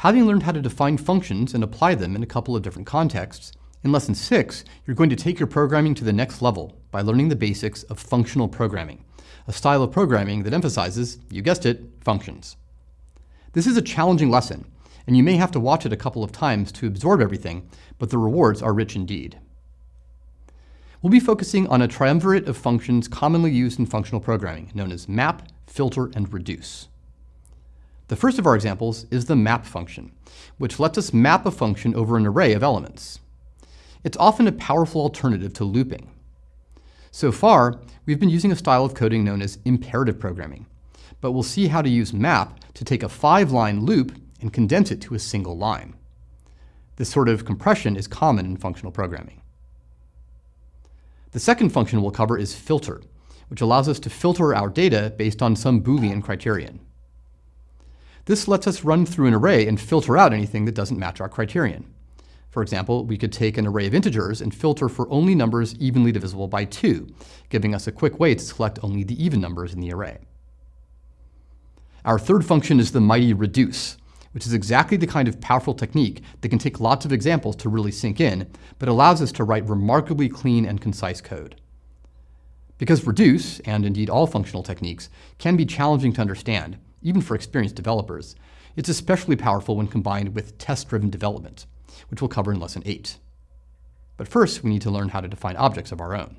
Having learned how to define functions and apply them in a couple of different contexts, in Lesson 6, you're going to take your programming to the next level by learning the basics of functional programming, a style of programming that emphasizes, you guessed it, functions. This is a challenging lesson, and you may have to watch it a couple of times to absorb everything, but the rewards are rich indeed. We'll be focusing on a triumvirate of functions commonly used in functional programming, known as map, filter, and reduce. The first of our examples is the map function, which lets us map a function over an array of elements. It's often a powerful alternative to looping. So far, we've been using a style of coding known as imperative programming, but we'll see how to use map to take a five-line loop and condense it to a single line. This sort of compression is common in functional programming. The second function we'll cover is filter, which allows us to filter our data based on some Boolean criterion. This lets us run through an array and filter out anything that doesn't match our criterion. For example, we could take an array of integers and filter for only numbers evenly divisible by 2, giving us a quick way to select only the even numbers in the array. Our third function is the mighty reduce, which is exactly the kind of powerful technique that can take lots of examples to really sink in, but allows us to write remarkably clean and concise code. Because reduce, and indeed all functional techniques, can be challenging to understand, even for experienced developers, it's especially powerful when combined with test-driven development, which we'll cover in Lesson 8. But first, we need to learn how to define objects of our own.